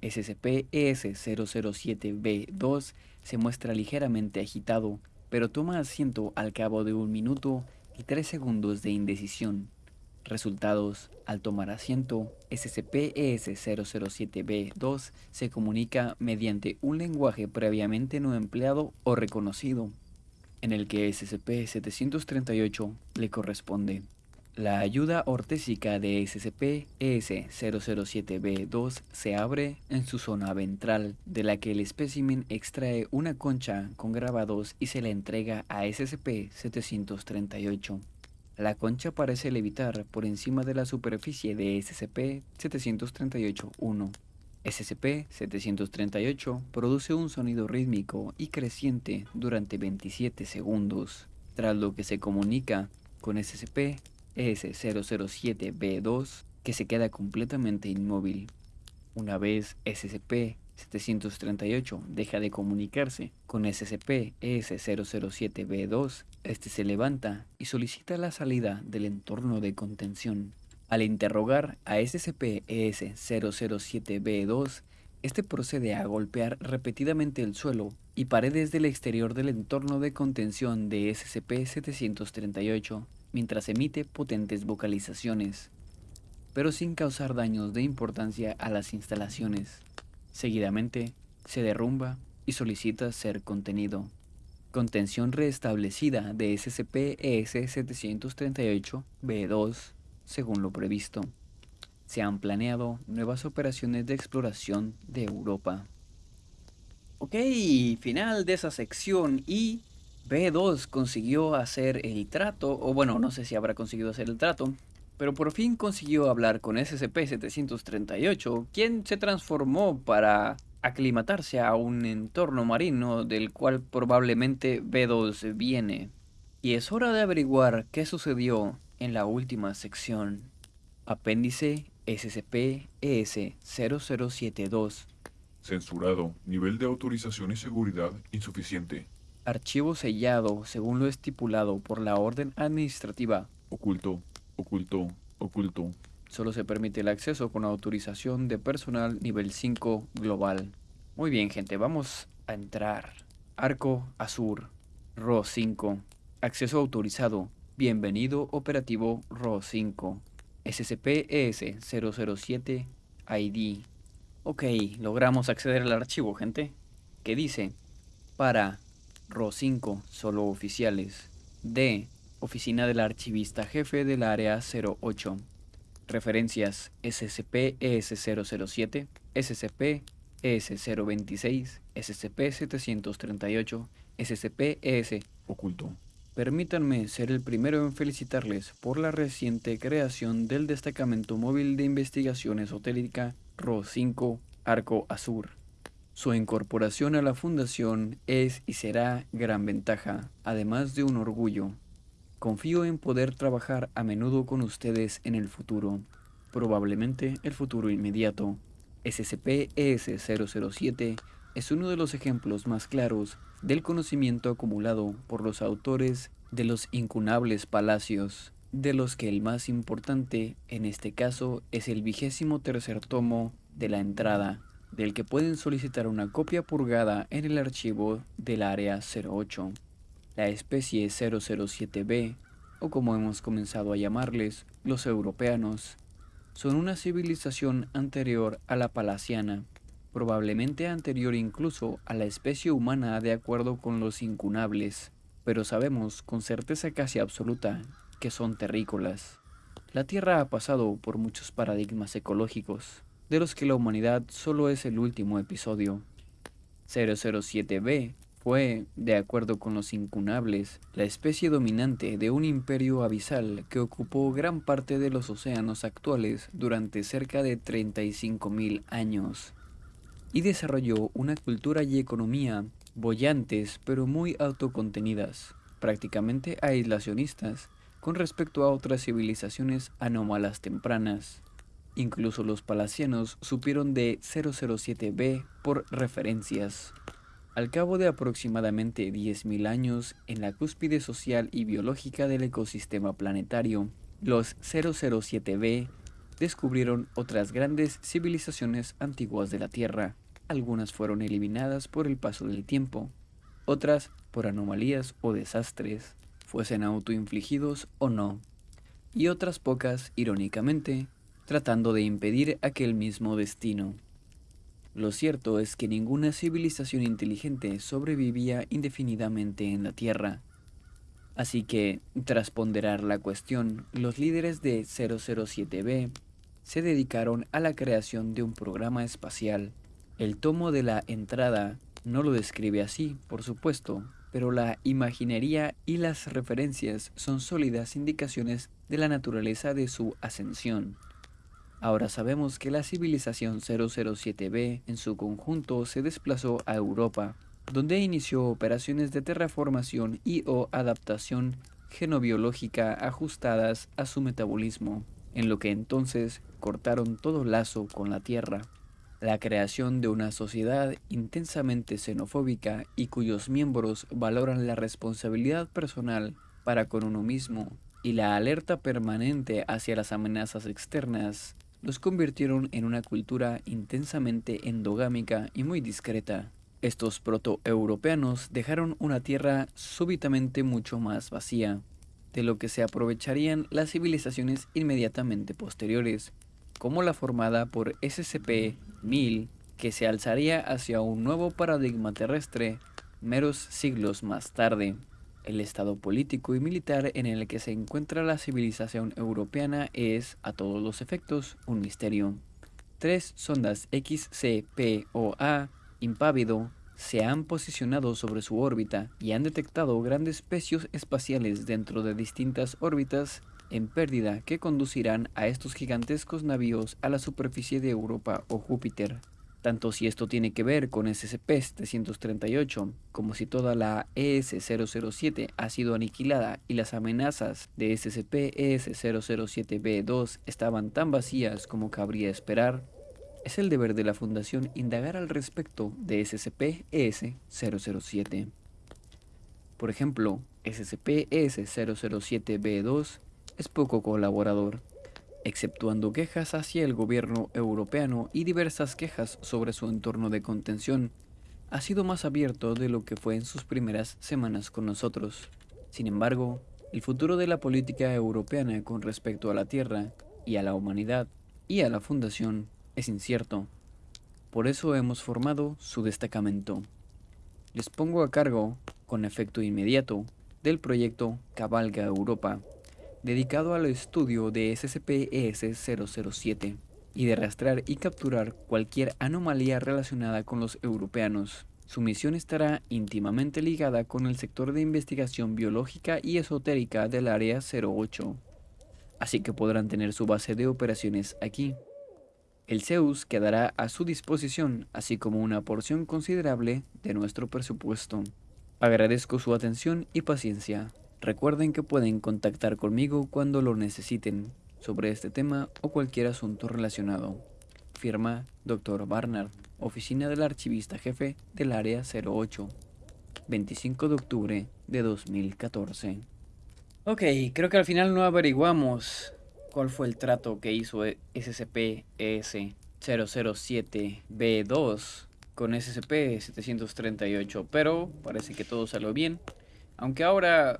[SPEAKER 2] SCP-ES-007-B2 se muestra ligeramente agitado, pero toma asiento al cabo de un minuto y tres segundos de indecisión, Resultados. Al tomar asiento, SCP-ES007-B2 se comunica mediante un lenguaje previamente no empleado o reconocido, en el que SCP-738 le corresponde. La ayuda ortésica de SCP-ES007-B2 se abre en su zona ventral, de la que el espécimen extrae una concha con grabados y se la entrega a SCP-738. La concha parece levitar por encima de la superficie de SCP-738-1. SCP-738 produce un sonido rítmico y creciente durante 27 segundos, tras lo que se comunica con SCP-S007-B2 que se queda completamente inmóvil. Una vez SCP 738 deja de comunicarse con SCP-ES007-B2, este se levanta y solicita la salida del entorno de contención. Al interrogar a SCP-ES007-B2, este procede a golpear repetidamente el suelo y paredes del exterior del entorno de contención de SCP-738 mientras emite potentes vocalizaciones, pero sin causar daños de importancia a las instalaciones. Seguidamente, se derrumba y solicita ser contenido. Contención restablecida de SCP-ES-738-B2, según lo previsto. Se han planeado nuevas operaciones de exploración de Europa. Ok, final de esa sección y B2 consiguió hacer el trato, o bueno, no sé si habrá conseguido hacer el trato, pero por fin consiguió hablar con SCP-738, quien se transformó para aclimatarse a un entorno marino del cual probablemente B2 viene. Y es hora de averiguar qué sucedió en la última sección. Apéndice SCP-ES-0072.
[SPEAKER 3] Censurado. Nivel de autorización y seguridad insuficiente.
[SPEAKER 2] Archivo sellado según lo estipulado por la orden administrativa.
[SPEAKER 3] Oculto. Oculto, oculto.
[SPEAKER 2] Solo se permite el acceso con autorización de personal nivel 5 global. Muy bien, gente, vamos a entrar. Arco Azur, RO 5. Acceso autorizado. Bienvenido operativo RO 5. SCP-ES-007 ID. Ok, logramos acceder al archivo, gente. ¿Qué dice? Para RO 5, solo oficiales. D. Oficina del Archivista Jefe del Área 08. Referencias SCP-ES007, SCP-ES026, SCP-738, SCP-ES
[SPEAKER 3] Oculto.
[SPEAKER 2] Permítanme ser el primero en felicitarles por la reciente creación del Destacamento Móvil de Investigación Esotérica RO5 Arco Azur. Su incorporación a la Fundación es y será gran ventaja, además de un orgullo. Confío en poder trabajar a menudo con ustedes en el futuro, probablemente el futuro inmediato. SCP-ES007 es uno de los ejemplos más claros del conocimiento acumulado por los autores de los incunables palacios, de los que el más importante en este caso es el vigésimo tercer tomo de la entrada, del que pueden solicitar una copia purgada en el archivo del área 08. La especie 007b, o como hemos comenzado a llamarles, los europeanos, son una civilización anterior a la palaciana, probablemente anterior incluso a la especie humana de acuerdo con los incunables, pero sabemos con certeza casi absoluta que son terrícolas. La Tierra ha pasado por muchos paradigmas ecológicos, de los que la humanidad solo es el último episodio. 007b fue, de acuerdo con los incunables, la especie dominante de un imperio abisal que ocupó gran parte de los océanos actuales durante cerca de 35.000 años y desarrolló una cultura y economía bollantes pero muy autocontenidas, prácticamente aislacionistas con respecto a otras civilizaciones anómalas tempranas. Incluso los palacianos supieron de 007b por referencias. Al cabo de aproximadamente 10.000 años, en la cúspide social y biológica del ecosistema planetario, los 007b descubrieron otras grandes civilizaciones antiguas de la Tierra. Algunas fueron eliminadas por el paso del tiempo, otras por anomalías o desastres, fuesen autoinfligidos o no. y otras pocas, irónicamente, tratando de impedir aquel mismo destino. Lo cierto es que ninguna civilización inteligente sobrevivía indefinidamente en la Tierra. Así que, tras ponderar la cuestión, los líderes de 007B se dedicaron a la creación de un programa espacial. El tomo de la entrada no lo describe así, por supuesto, pero la imaginería y las referencias son sólidas indicaciones de la naturaleza de su ascensión. Ahora sabemos que la civilización 007b en su conjunto se desplazó a Europa, donde inició operaciones de terraformación y o adaptación genobiológica ajustadas a su metabolismo, en lo que entonces cortaron todo lazo con la Tierra. La creación de una sociedad intensamente xenofóbica y cuyos miembros valoran la responsabilidad personal para con uno mismo y la alerta permanente hacia las amenazas externas los convirtieron en una cultura intensamente endogámica y muy discreta. Estos protoeuropeanos dejaron una tierra súbitamente mucho más vacía, de lo que se aprovecharían las civilizaciones inmediatamente posteriores, como la formada por SCP-1000, que se alzaría hacia un nuevo paradigma terrestre meros siglos más tarde. El estado político y militar en el que se encuentra la civilización europeana es, a todos los efectos, un misterio. Tres sondas XCPOA impávido se han posicionado sobre su órbita y han detectado grandes pecios espaciales dentro de distintas órbitas en pérdida que conducirán a estos gigantescos navíos a la superficie de Europa o Júpiter tanto si esto tiene que ver con SCP-738 como si toda la ES-007 ha sido aniquilada y las amenazas de SCP-ES-007-B2 estaban tan vacías como cabría esperar, es el deber de la Fundación indagar al respecto de SCP-ES-007. Por ejemplo, SCP-ES-007-B2 es poco colaborador exceptuando quejas hacia el gobierno europeo y diversas quejas sobre su entorno de contención, ha sido más abierto de lo que fue en sus primeras semanas con nosotros. Sin embargo, el futuro de la política europea con respecto a la Tierra y a la humanidad y a la Fundación es incierto. Por eso hemos formado su destacamento. Les pongo a cargo, con efecto inmediato, del proyecto Cabalga Europa, dedicado al estudio de SCP-ES-007 y de rastrear y capturar cualquier anomalía relacionada con los europeanos. Su misión estará íntimamente ligada con el sector de investigación biológica y esotérica del Área 08, así que podrán tener su base de operaciones aquí. El Zeus quedará a su disposición, así como una porción considerable de nuestro presupuesto. Agradezco su atención y paciencia. Recuerden que pueden contactar conmigo cuando lo necesiten sobre este tema o cualquier asunto relacionado. Firma Dr. Barnard, Oficina del Archivista Jefe del Área 08, 25 de octubre de 2014. Ok, creo que al final no averiguamos cuál fue el trato que hizo SCP-ES-007-B2 con SCP-738, pero parece que todo salió bien. Aunque ahora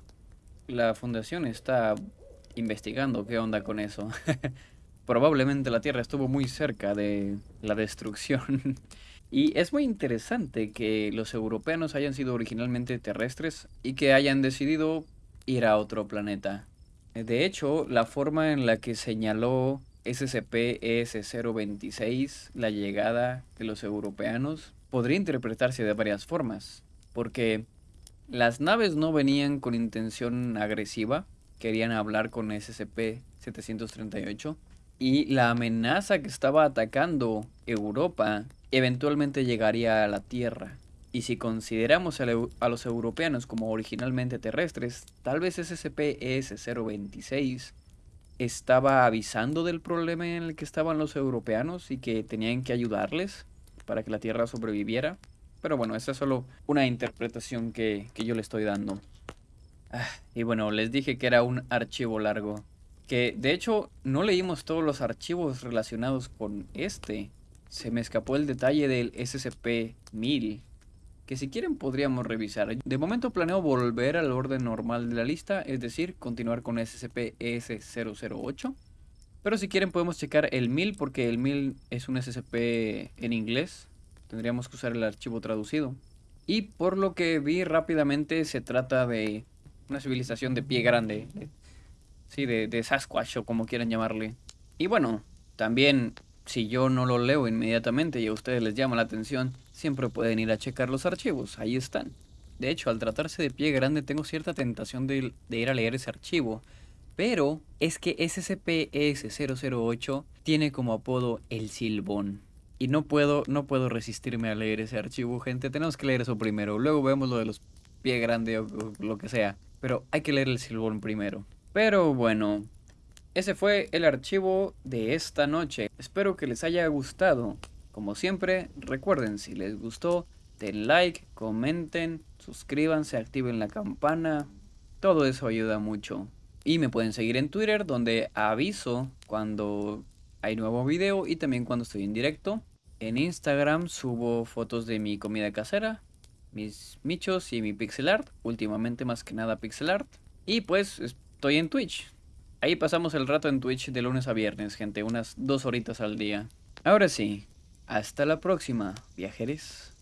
[SPEAKER 2] la fundación está investigando qué onda con eso. Probablemente la Tierra estuvo muy cerca de la destrucción. y es muy interesante que los europeos hayan sido originalmente terrestres y que hayan decidido ir a otro planeta. De hecho, la forma en la que señaló SCP-ES-026 la llegada de los europeanos podría interpretarse de varias formas, porque las naves no venían con intención agresiva, querían hablar con SCP-738 y la amenaza que estaba atacando Europa eventualmente llegaría a la Tierra. Y si consideramos a, los europeanos como originalmente terrestres, tal vez SCP-ES-026 estaba avisando del problema en el que estaban los europeanos y que tenían que ayudarles para que la Tierra sobreviviera. Pero bueno, esa es solo una interpretación que, yo le estoy dando. Ah, y bueno, les dije que era un archivo largo. Que de hecho no leímos todos los archivos relacionados con este. Se me escapó el detalle del SCP-1000. que si quieren podríamos revisar. De momento planeo volver al orden normal de la lista, es decir, continuar con SCP-ES008. Pero si quieren podemos checar el 1000 porque el 1000 es un SCP en inglés. Tendríamos que usar el archivo traducido. Y por lo que vi rápidamente se trata de una civilización de pie grande. Sí, de, Sasquatch o como quieran llamarle. Y bueno, también si yo no lo leo inmediatamente y a ustedes les llama la atención, siempre pueden ir a checar los archivos, ahí están. De hecho, al tratarse de pie grande tengo cierta tentación de, de ir a leer ese archivo, pero es que SCP-S008 tiene como apodo el silbón. Y no puedo, no puedo resistirme a leer ese archivo, gente. Tenemos que leer eso primero. Luego vemos lo de los pie grande o, o lo que sea. Pero hay que leer el silbón primero. Pero bueno, ese fue el archivo de esta noche. Espero que les haya gustado. Como siempre, recuerden, si les gustó, den like, comenten, suscríbanse, activen la campana. Todo eso ayuda mucho. Y me pueden seguir en Twitter, donde aviso cuando hay nuevo video y también cuando estoy en directo. En Instagram subo fotos de mi comida casera, mis michos y mi pixel art. Últimamente más que nada pixel art. Y pues estoy en Twitch. Ahí pasamos el rato en Twitch de lunes a viernes, gente. Unas dos horitas al día. Ahora sí, hasta la próxima, viajeros.